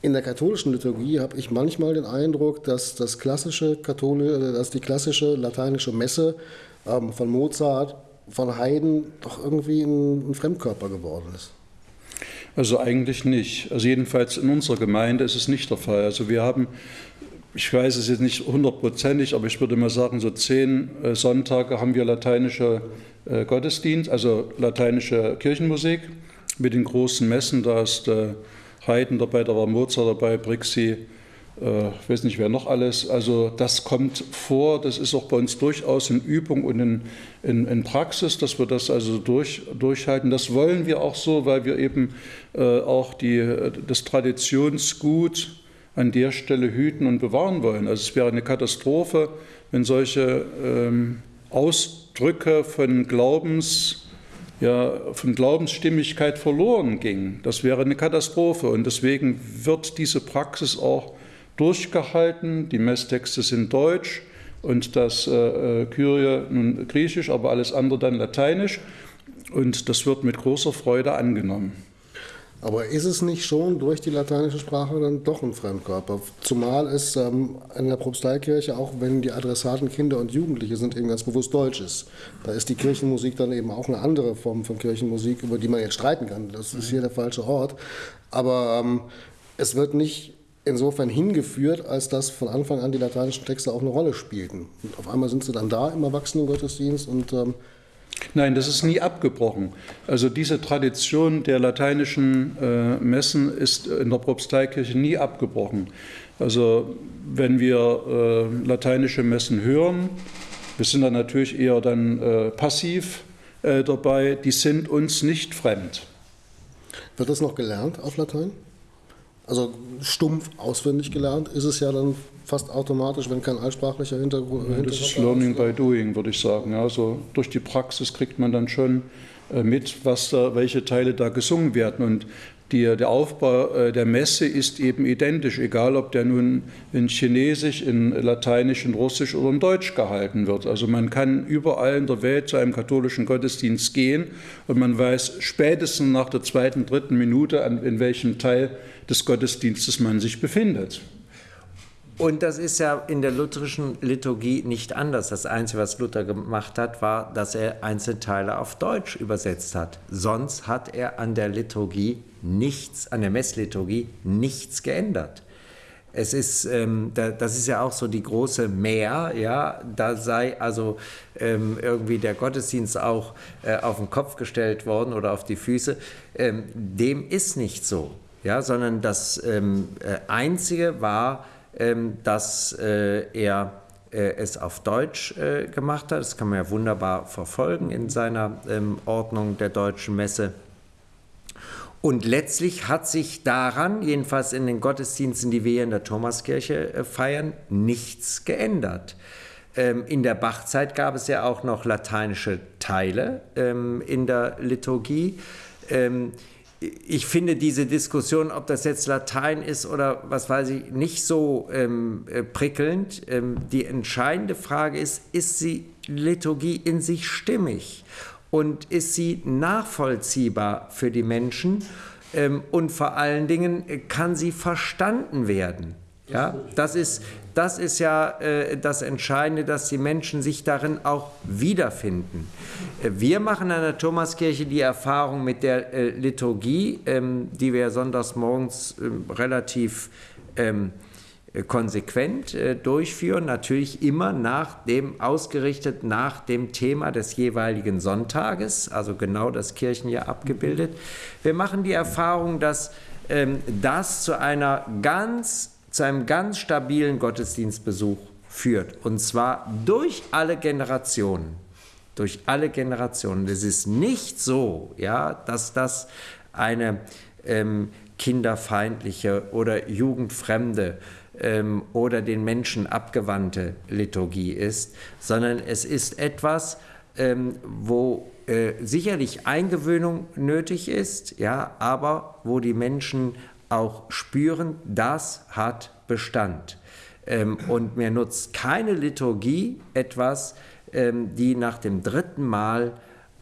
In der katholischen Liturgie habe ich manchmal den Eindruck, dass, das klassische Kathol dass die klassische lateinische Messe ähm, von Mozart, von Haydn doch irgendwie ein, ein Fremdkörper geworden ist. Also eigentlich nicht. Also jedenfalls in unserer Gemeinde ist es nicht der Fall. Also wir haben ich weiß es jetzt nicht hundertprozentig, aber ich würde mal sagen, so zehn äh, Sonntage haben wir lateinische äh, Gottesdienst, also lateinische Kirchenmusik mit den großen Messen. Da ist äh, Haydn dabei, da war Mozart dabei, Brixi, ich weiß nicht wer noch alles. Also das kommt vor, das ist auch bei uns durchaus in Übung und in, in, in Praxis, dass wir das also durch, durchhalten. Das wollen wir auch so, weil wir eben äh, auch die, das Traditionsgut an der Stelle hüten und bewahren wollen. Also es wäre eine Katastrophe, wenn solche ähm, Ausdrücke von Glaubens, ja, von Glaubensstimmigkeit verloren gingen. Das wäre eine Katastrophe und deswegen wird diese Praxis auch durchgehalten. Die Messtexte sind deutsch und das äh, äh, Kyrie nun griechisch, aber alles andere dann lateinisch und das wird mit großer Freude angenommen. Aber ist es nicht schon durch die lateinische Sprache dann doch ein Fremdkörper? Zumal es ähm, in der Propsteikirche, auch wenn die Adressaten Kinder und Jugendliche sind, eben ganz bewusst Deutsch ist. Da ist die Kirchenmusik dann eben auch eine andere Form von Kirchenmusik, über die man jetzt streiten kann. Das ist hier der falsche Ort. Aber ähm, es wird nicht insofern hingeführt, als dass von Anfang an die lateinischen Texte auch eine Rolle spielten. Und auf einmal sind sie dann da im Erwachsenengottesdienst und ähm, Nein, das ist nie abgebrochen. Also diese Tradition der lateinischen äh, Messen ist in der Propsteikirche nie abgebrochen. Also wenn wir äh, lateinische Messen hören, wir sind dann natürlich eher dann äh, passiv äh, dabei, die sind uns nicht fremd. Wird das noch gelernt auf Latein? Also stumpf auswendig gelernt ist es ja dann fast automatisch, wenn kein altsprachlicher Hintergrund. Ja, das ist Learning by Doing, würde ich sagen. Ja, also durch die Praxis kriegt man dann schon äh, mit, was da, welche Teile da gesungen werden. Und die, der Aufbau äh, der Messe ist eben identisch, egal ob der nun in Chinesisch, in Lateinisch, in Russisch oder in Deutsch gehalten wird. Also man kann überall in der Welt zu einem katholischen Gottesdienst gehen und man weiß spätestens nach der zweiten, dritten Minute, in welchem Teil des Gottesdienstes man sich befindet. Und das ist ja in der lutherischen Liturgie nicht anders. Das Einzige, was Luther gemacht hat, war, dass er einzelne Teile auf Deutsch übersetzt hat. Sonst hat er an der Liturgie nichts, an der Messliturgie nichts geändert. Es ist, ähm, da, das ist ja auch so die große Mehr, ja, da sei also ähm, irgendwie der Gottesdienst auch äh, auf den Kopf gestellt worden oder auf die Füße. Ähm, dem ist nicht so, ja, sondern das ähm, äh, Einzige war, dass äh, er äh, es auf Deutsch äh, gemacht hat. Das kann man ja wunderbar verfolgen in seiner ähm, Ordnung der deutschen Messe. Und letztlich hat sich daran, jedenfalls in den Gottesdiensten, die wir hier in der Thomaskirche feiern, nichts geändert. Ähm, in der Bachzeit gab es ja auch noch lateinische Teile in der Liturgie ich finde diese Diskussion, ob das jetzt Latein ist oder was weiß ich, nicht so ähm, äh, prickelnd. Ähm, die entscheidende Frage ist, ist die Liturgie in sich stimmig und ist sie nachvollziehbar für die Menschen ähm, und vor allen Dingen äh, kann sie verstanden werden. Ja, das ist, das ist ja äh, das Entscheidende, dass die Menschen sich darin auch wiederfinden. Äh, wir machen an der Thomaskirche die Erfahrung mit der äh, Liturgie, ähm, die wir sonntags morgens ähm, relativ ähm, konsequent äh, durchführen, natürlich immer nach dem ausgerichtet nach dem Thema des jeweiligen Sonntages, also genau das Kirchenjahr abgebildet. Wir machen die Erfahrung, dass ähm, das zu einer ganz zu einem ganz stabilen Gottesdienstbesuch führt. Und zwar durch alle Generationen. Durch alle Generationen. Es ist nicht so, ja, dass das eine ähm, kinderfeindliche oder jugendfremde ähm, oder den Menschen abgewandte Liturgie ist, sondern es ist etwas, ähm, wo äh, sicherlich Eingewöhnung nötig ist, ja, aber wo die Menschen auch spüren, das hat Bestand. Ähm, und mir nutzt keine Liturgie etwas, ähm, die nach dem dritten Mal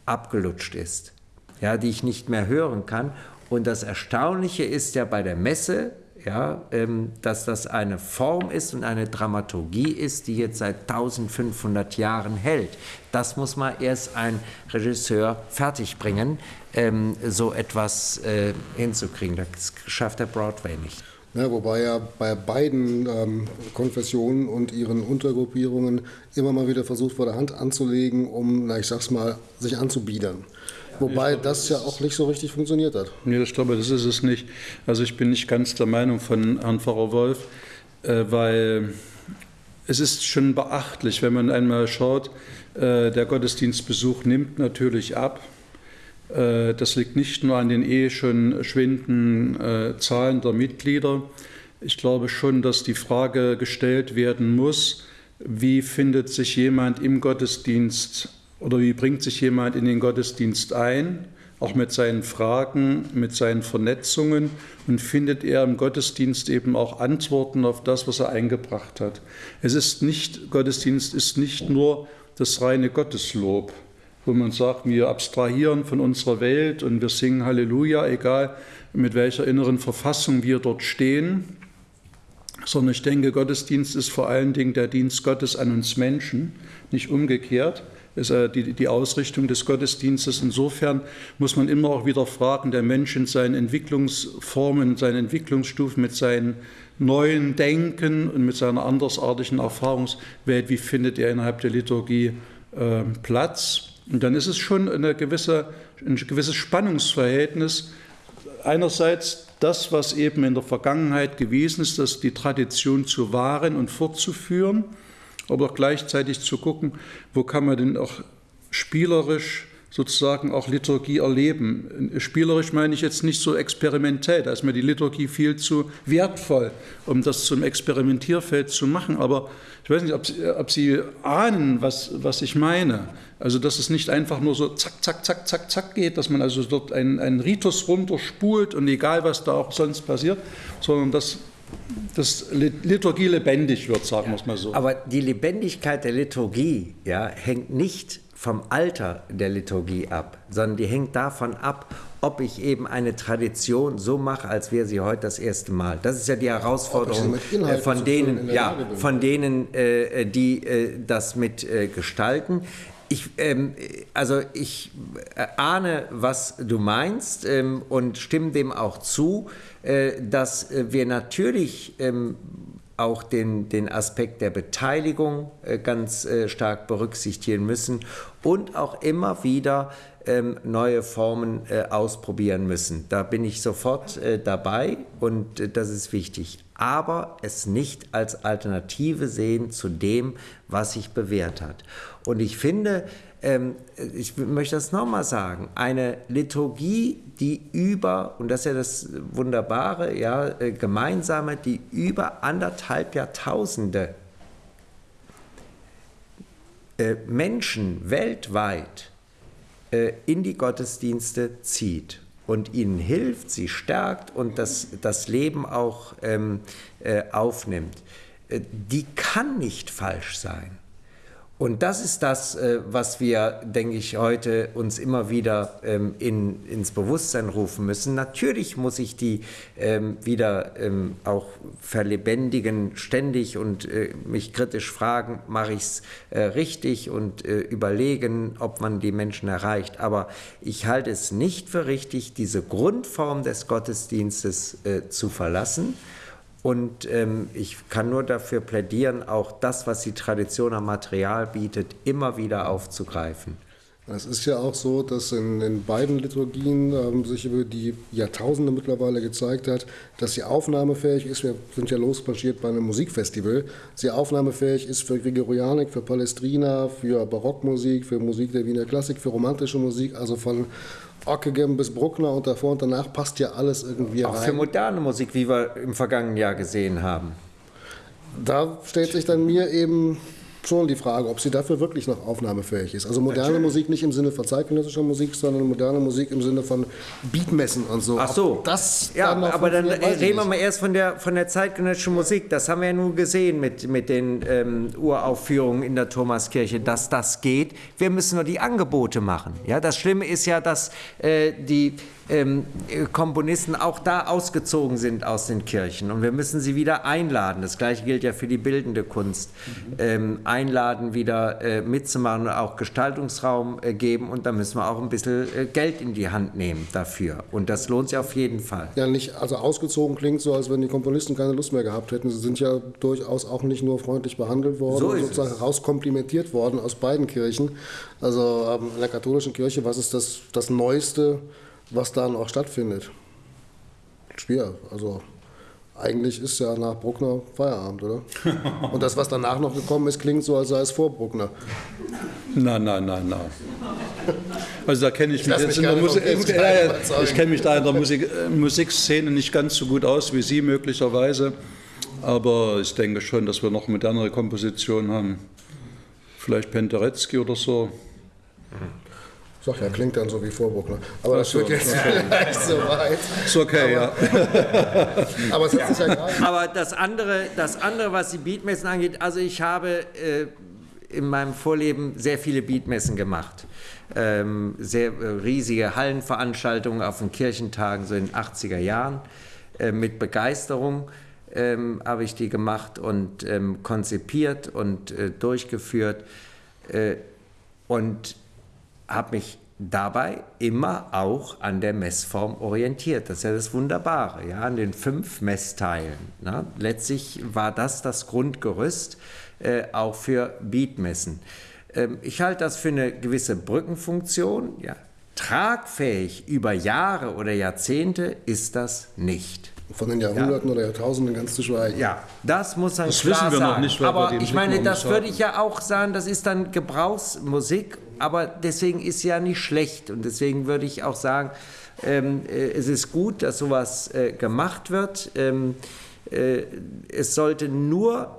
abgelutscht ist, ja, die ich nicht mehr hören kann. Und das Erstaunliche ist ja bei der Messe, ja, ähm, dass das eine Form ist und eine Dramaturgie ist, die jetzt seit 1500 Jahren hält. Das muss mal erst ein Regisseur fertigbringen, ähm, so etwas äh, hinzukriegen. Das schafft der Broadway nicht. Ja, wobei ja bei beiden ähm, Konfessionen und ihren Untergruppierungen immer mal wieder versucht wurde, Hand anzulegen, um, na, ich sag's mal, sich anzubiedern. Wobei glaube, das ja auch nicht so richtig funktioniert hat. Nee, ich glaube, das ist es nicht. Also ich bin nicht ganz der Meinung von Herrn Pfarrer Wolf, äh, weil es ist schon beachtlich, wenn man einmal schaut, äh, der Gottesdienstbesuch nimmt natürlich ab. Äh, das liegt nicht nur an den eh schon schwindenden äh, Zahlen der Mitglieder. Ich glaube schon, dass die Frage gestellt werden muss, wie findet sich jemand im Gottesdienst oder wie bringt sich jemand in den Gottesdienst ein, auch mit seinen Fragen, mit seinen Vernetzungen und findet er im Gottesdienst eben auch Antworten auf das, was er eingebracht hat. Es ist nicht, Gottesdienst ist nicht nur das reine Gotteslob, wo man sagt, wir abstrahieren von unserer Welt und wir singen Halleluja, egal mit welcher inneren Verfassung wir dort stehen, sondern ich denke, Gottesdienst ist vor allen Dingen der Dienst Gottes an uns Menschen, nicht umgekehrt ist äh, die, Ausrichtung des Gottesdienstes. Insofern muss man immer auch wieder fragen, der Mensch in seinen Entwicklungsformen, seinen Entwicklungsstufen, mit seinen neuen Denken und mit seiner andersartigen Erfahrungswelt, wie findet er innerhalb der Liturgie äh, Platz? Und dann ist es schon eine gewisse, ein gewisses Spannungsverhältnis. Einerseits das, was eben in der Vergangenheit gewesen ist, dass die Tradition zu wahren und fortzuführen aber auch gleichzeitig zu gucken, wo kann man denn auch spielerisch sozusagen auch Liturgie erleben. Spielerisch meine ich jetzt nicht so experimentell, da ist mir die Liturgie viel zu wertvoll, um das zum Experimentierfeld zu machen. Aber ich weiß nicht, ob Sie, ob Sie ahnen, was, was ich meine. Also, dass es nicht einfach nur so zack, zack, zack, zack, zack geht, dass man also dort einen, einen Ritus runterspult und egal, was da auch sonst passiert, sondern dass dass Liturgie lebendig wird, sagen wir es mal so. Aber die Lebendigkeit der Liturgie ja, hängt nicht vom Alter der Liturgie ab, sondern die hängt davon ab, ob ich eben eine Tradition so mache, als wäre sie heute das erste Mal. Das ist ja die Herausforderung äh, von denen, ja, von denen, die äh, das mit äh, gestalten. Ich, ähm, also ich ahne, was du meinst ähm, und stimme dem auch zu, äh, dass wir natürlich ähm, auch den, den Aspekt der Beteiligung äh, ganz äh, stark berücksichtigen müssen und auch immer wieder ähm, neue Formen äh, ausprobieren müssen. Da bin ich sofort dabei und das ist wichtig. Aber es nicht als Alternative sehen zu dem, was sich bewährt hat. Und ich finde, ähm, ich möchte das nochmal sagen, eine Liturgie, die über, und das ist ja das Wunderbare, ja, äh, gemeinsame, die über anderthalb Jahrtausende äh, Menschen weltweit äh, in die Gottesdienste zieht und ihnen hilft, sie stärkt und das, das Leben auch ähm, äh, aufnimmt, äh, die kann nicht falsch sein. Und das ist das, äh, was wir, denke ich, heute uns immer wieder ähm, in, ins Bewusstsein rufen müssen. Natürlich muss ich die ähm, wieder ähm, auch verlebendigen, ständig und äh, mich kritisch fragen, mache ich es äh, richtig und überlegen, ob man die Menschen erreicht. Aber ich halte es nicht für richtig, diese Grundform des Gottesdienstes zu verlassen und ähm, ich kann nur dafür plädieren, auch das, was die Tradition am Material bietet, immer wieder aufzugreifen. Es ist ja auch so, dass in, in beiden Liturgien ähm, sich über die Jahrtausende mittlerweile gezeigt hat, dass sie aufnahmefähig ist. Wir sind ja losmarschiert bei einem Musikfestival. Sie aufnahmefähig ist für Gregorianik, für Palestrina, für Barockmusik, für Musik der Wiener Klassik, für romantische Musik, also von Ockegem bis Bruckner und davor und danach passt ja alles irgendwie Auch rein. Auch für moderne Musik, wie wir im vergangenen Jahr gesehen haben. Da stellt sich dann mir eben schon die Frage, ob sie dafür wirklich noch aufnahmefähig ist. Also moderne Natürlich. Musik nicht im Sinne von zeitgenössischer Musik, sondern moderne Musik im Sinne von Beatmessen und so. Ach so. Ob das ja, dann aber dann reden wir mal erst von der, von der zeitgenössischen Musik. Das haben wir ja nun gesehen mit, mit den ähm, Uraufführungen in der Thomaskirche, dass das geht. Wir müssen nur die Angebote machen. Ja, das Schlimme ist ja, dass äh, die ähm, Komponisten auch da ausgezogen sind aus den Kirchen. Und wir müssen sie wieder einladen. Das gleiche gilt ja für die bildende Kunst. Mhm. Ähm, einladen, wieder äh, mitzumachen und auch Gestaltungsraum äh, geben. Und da müssen wir auch ein bisschen äh, Geld in die Hand nehmen dafür. Und das lohnt sich auf jeden Fall. Ja, nicht, also ausgezogen klingt so, als wenn die Komponisten keine Lust mehr gehabt hätten. Sie sind ja durchaus auch nicht nur freundlich behandelt worden, so sozusagen rauskomplimentiert worden aus beiden Kirchen. Also ähm, in der katholischen Kirche, was ist das, das Neueste? Was dann auch stattfindet. Schwer. Also eigentlich ist ja nach Bruckner Feierabend, oder? Und das, was danach noch gekommen ist, klingt so, als sei es vor Bruckner. Nein, nein, nein, nein. Also da kenne ich, ich mich jetzt in der Musik, ich kenne mich da in der Musik, Musikszene nicht ganz so gut aus wie Sie möglicherweise, aber ich denke schon, dass wir noch modernere Kompositionen haben. Vielleicht Penderecki oder so. Mhm. Sag ja, klingt dann so wie Vorburg. Ne? Aber das wird jetzt vielleicht so weit. Ist okay, aber, ja. aber es hat sich ja. Aber das andere, das andere, was die Beatmessen angeht, also ich habe äh, in meinem Vorleben sehr viele Beatmessen gemacht. Ähm, sehr äh, riesige Hallenveranstaltungen auf den Kirchentagen, so in den 80er Jahren. Äh, mit Begeisterung ähm, habe ich die gemacht und ähm, konzipiert und äh, durchgeführt. Äh, und habe mich dabei immer auch an der Messform orientiert. Das ist ja das Wunderbare, ja, an den fünf Messteilen. Ne? Letztlich war das das Grundgerüst äh, auch für Beatmessen. Ähm, ich halte das für eine gewisse Brückenfunktion. Ja. Tragfähig über Jahre oder Jahrzehnte ist das nicht. Von den Jahrhunderten ja. oder Jahrtausenden ganz zu schweigen. Ja, das muss man das klar wissen wir sagen. Noch nicht, Aber ich meine, das würde ich ja auch sagen, das ist dann Gebrauchsmusik aber deswegen ist ja nicht schlecht und deswegen würde ich auch sagen, ähm, äh, es ist gut, dass sowas äh, gemacht wird. Ähm, äh, es sollte nur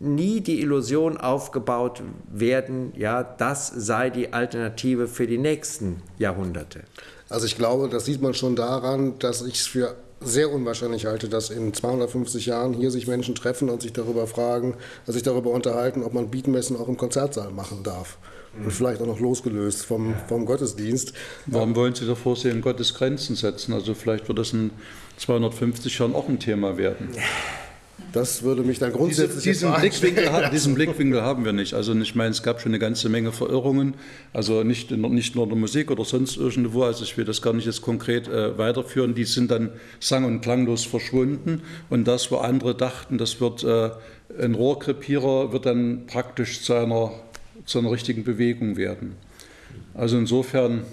nie die Illusion aufgebaut werden, ja, das sei die Alternative für die nächsten Jahrhunderte. Also ich glaube, das sieht man schon daran, dass ich es für sehr unwahrscheinlich halte, dass in 250 Jahren hier sich Menschen treffen und sich darüber fragen, sich darüber unterhalten, ob man Beatmessen auch im Konzertsaal machen darf. Und vielleicht auch noch losgelöst vom, vom Gottesdienst. Warum wollen Sie davor sehen, Gottes Grenzen setzen? Also vielleicht wird das in 250 Jahren auch ein Thema werden. Das würde mich dann grundsätzlich Diese, diesen, Blickwinkel, diesen Blickwinkel haben wir nicht. Also ich meine, es gab schon eine ganze Menge Verirrungen, also nicht, nicht nur in der Musik oder sonst irgendwo, also ich will das gar nicht jetzt konkret äh, weiterführen, die sind dann sang- und klanglos verschwunden und das, wo andere dachten, das wird äh, ein Rohrkrepierer, wird dann praktisch zu einer, zu einer richtigen Bewegung werden. Also insofern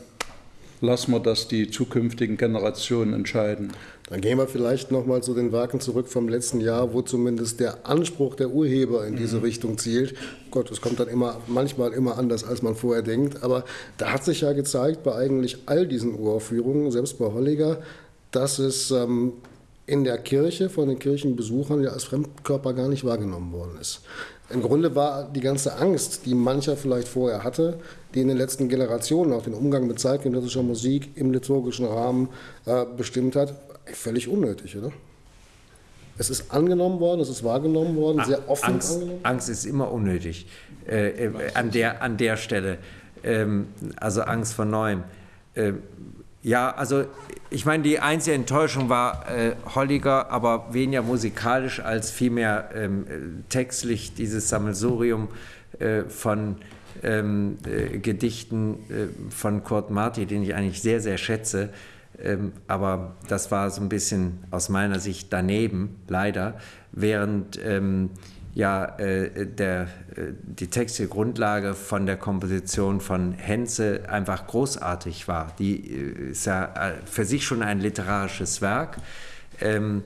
lassen wir das die zukünftigen Generationen entscheiden. Dann gehen wir vielleicht nochmal zu den Werken zurück vom letzten Jahr, wo zumindest der Anspruch der Urheber in diese mhm. Richtung zielt. Gott, es kommt dann immer, manchmal immer anders, als man vorher denkt. Aber da hat sich ja gezeigt, bei eigentlich all diesen Uraufführungen, selbst bei Holliger, dass es ähm, in der Kirche von den Kirchenbesuchern ja als Fremdkörper gar nicht wahrgenommen worden ist. Im Grunde war die ganze Angst, die mancher vielleicht vorher hatte, die in den letzten Generationen auch den Umgang mit zeitgenössischer Musik im liturgischen Rahmen äh, bestimmt hat, völlig unnötig, oder? Es ist angenommen worden, es ist wahrgenommen worden, sehr offen Angst, angenommen. Angst ist immer unnötig äh, äh, an, der, an der Stelle. Ähm, also Angst vor Neuem. Äh, ja, also ich meine, die einzige Enttäuschung war äh, Holliger, aber weniger musikalisch als vielmehr ähm, textlich dieses Sammelsurium äh, von ähm, äh, Gedichten von Kurt Marti, den ich eigentlich sehr, sehr schätze. Ähm, aber das war so ein bisschen aus meiner Sicht daneben, leider, während ähm, ja, äh, der, äh, die textile Grundlage von der Komposition von Henze einfach großartig war. Die äh, ist ja äh, für sich schon ein literarisches Werk. Ähm,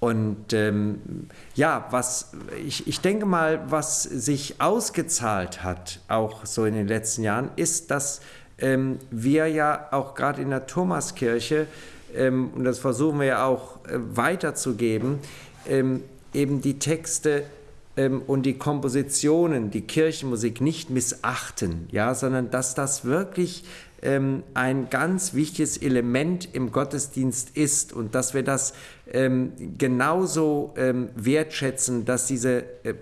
und ähm, ja, was ich, ich denke mal, was sich ausgezahlt hat, auch so in den letzten Jahren, ist, dass ähm, wir ja auch gerade in der Thomaskirche, ähm, und das versuchen wir ja auch äh, weiterzugeben, ähm, eben die Texte ähm, und die Kompositionen, die Kirchenmusik nicht missachten, ja, sondern dass das wirklich ähm, ein ganz wichtiges Element im Gottesdienst ist und dass wir das ähm, genauso wertschätzen, dass diese äh,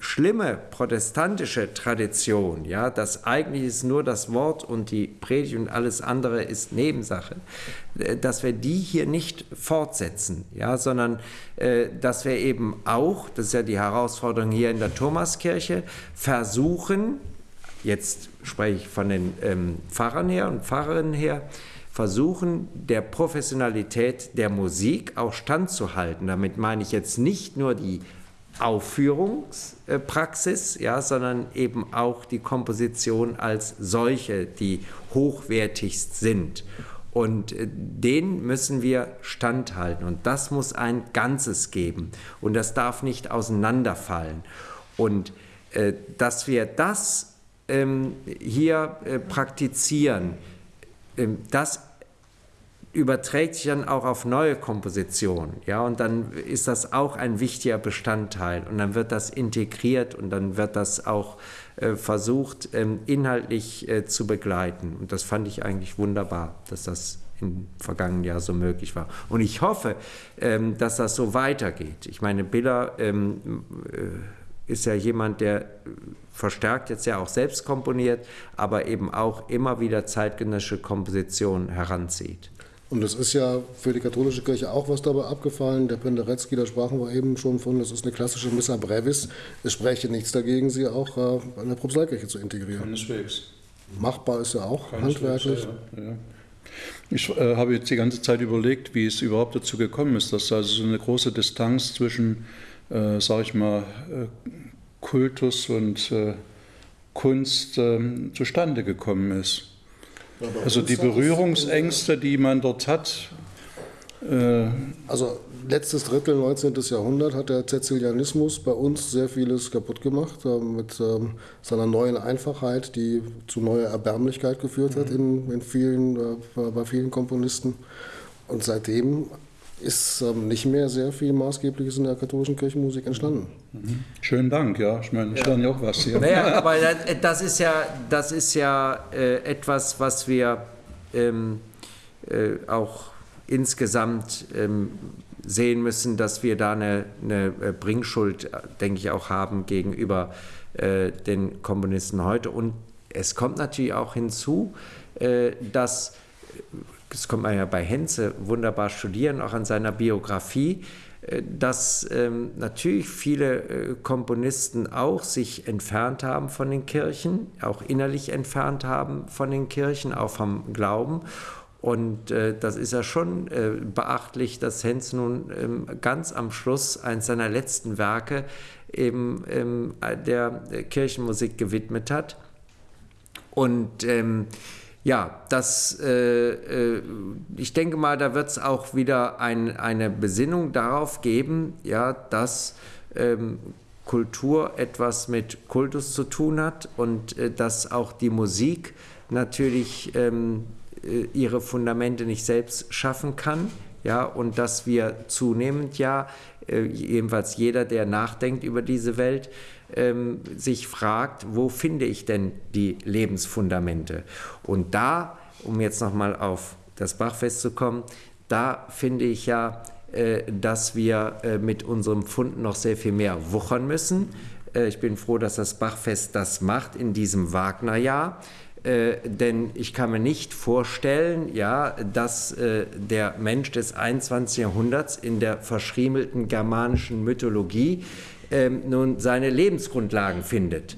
schlimme protestantische Tradition, ja, dass eigentlich ist nur das Wort und die Predigt und alles andere ist Nebensache, äh, dass wir die hier nicht fortsetzen, ja, sondern äh, dass wir eben auch, das ist ja die Herausforderung hier in der Thomaskirche, versuchen, jetzt spreche ich von den ähm, Pfarrern her und Pfarrerinnen her, versuchen, der Professionalität der Musik auch standzuhalten. Damit meine ich jetzt nicht nur die Aufführungspraxis, ja, sondern eben auch die Komposition als solche, die hochwertigst sind. Und äh, den müssen wir standhalten. Und das muss ein Ganzes geben. Und das darf nicht auseinanderfallen. Und äh, dass wir das ähm, hier äh, praktizieren, ähm, das überträgt sich dann auch auf neue Kompositionen. Ja, und dann ist das auch ein wichtiger Bestandteil. Und dann wird das integriert und dann wird das auch äh, versucht, ähm, inhaltlich äh, zu begleiten. Und das fand ich eigentlich wunderbar, dass das im vergangenen Jahr so möglich war. Und ich hoffe, ähm, dass das so weitergeht. Ich meine, Biller ähm, äh, ist ja jemand, der verstärkt jetzt ja auch selbst komponiert, aber eben auch immer wieder zeitgenössische Kompositionen heranzieht. Und es ist ja für die katholische Kirche auch was dabei abgefallen. Der Penderecki, da sprachen wir eben schon von, das ist eine klassische Missa Brevis. Es spräche nichts dagegen, sie auch äh, in der Propsteikirche zu integrieren. Keineswegs. Machbar ist ja auch handwerklich. Ja, ja. Ich äh, habe jetzt die ganze Zeit überlegt, wie es überhaupt dazu gekommen ist, dass also so eine große Distanz zwischen, äh, sage ich mal, äh, Kultus und äh, Kunst ähm, zustande gekommen ist. Also die Berührungsängste, die man dort hat. Äh also letztes Drittel 19. Jahrhundert hat der Zezilianismus bei uns sehr vieles kaputt gemacht äh, mit ähm, seiner neuen Einfachheit, die zu neuer Erbärmlichkeit geführt hat in, in vielen, äh, bei vielen Komponisten. Und seitdem ist ähm, nicht mehr sehr viel Maßgebliches in der katholischen Kirchenmusik entstanden. Mhm. Schönen Dank, ja. Ich meine, ich lerne ja auch was hier. Naja, aber das ist ja, das ist ja äh, etwas, was wir ähm, äh, auch insgesamt ähm, sehen müssen, dass wir da eine, eine äh, Bringschuld, denke ich, auch haben gegenüber äh, den Komponisten heute. Und es kommt natürlich auch hinzu, äh, dass das kommt man ja bei Henze wunderbar studieren, auch an seiner Biografie, äh, dass ähm, natürlich viele äh, Komponisten auch sich entfernt haben von den Kirchen, auch innerlich entfernt haben von den Kirchen, auch vom Glauben. Und äh, das ist ja schon äh, beachtlich, dass Henz nun ähm, ganz am Schluss eines seiner letzten Werke eben ähm, der Kirchenmusik gewidmet hat. Und ähm, ja, das, äh, äh, ich denke mal, da wird es auch wieder ein, eine Besinnung darauf geben, ja, dass ähm, Kultur etwas mit Kultus zu tun hat und äh, dass auch die Musik natürlich ähm, äh, ihre Fundamente nicht selbst schaffen kann, ja, und dass wir zunehmend ja, äh, jedenfalls jeder, der nachdenkt über diese Welt, ähm, sich fragt, wo finde ich denn die Lebensfundamente? Und da, um jetzt nochmal auf das Bachfest zu kommen, da finde ich ja, äh, dass wir äh, mit unserem Fund noch sehr viel mehr wuchern müssen. Äh, ich bin froh, dass das Bachfest das macht in diesem Wagnerjahr. Äh, denn ich kann mir nicht vorstellen, ja, dass äh, der Mensch des 21. Jahrhunderts in der verschriemelten germanischen Mythologie ähm, nun seine Lebensgrundlagen findet.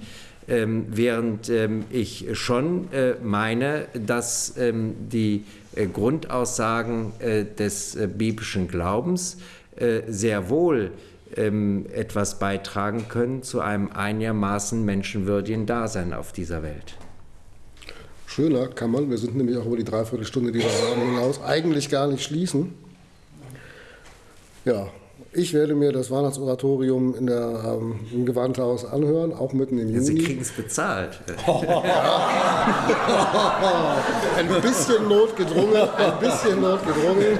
Ähm, während ähm, ich schon äh, meine, dass ähm, die äh, Grundaussagen äh, des äh, biblischen Glaubens äh, sehr wohl ähm, etwas beitragen können zu einem einigermaßen menschenwürdigen Dasein auf dieser Welt. Schöner kann man, wir sind nämlich auch über die Dreiviertelstunde, die wir haben, hinaus, eigentlich gar nicht schließen. Ja, ich werde mir das Weihnachtsoratorium in der, ähm, im Gewandhaus anhören, auch mitten im Juni. Sie kriegen es bezahlt. ein bisschen notgedrungen, ein bisschen notgedrungen.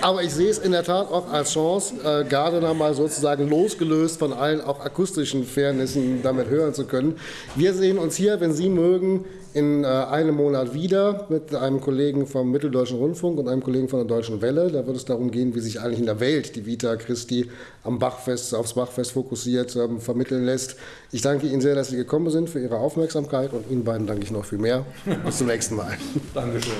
Aber ich sehe es in der Tat auch als Chance, äh, Gardner mal sozusagen losgelöst von allen auch akustischen Fairnessen damit hören zu können. Wir sehen uns hier, wenn Sie mögen, in äh, einem Monat wieder mit einem Kollegen vom Mitteldeutschen Rundfunk und einem Kollegen von der Deutschen Welle. Da wird es darum gehen, wie sich eigentlich in der Welt die Vita Christi am Bachfest, aufs Bachfest fokussiert ähm, vermitteln lässt. Ich danke Ihnen sehr, dass Sie gekommen sind, für Ihre Aufmerksamkeit und Ihnen beiden danke ich noch viel mehr. Bis zum nächsten Mal. Dankeschön.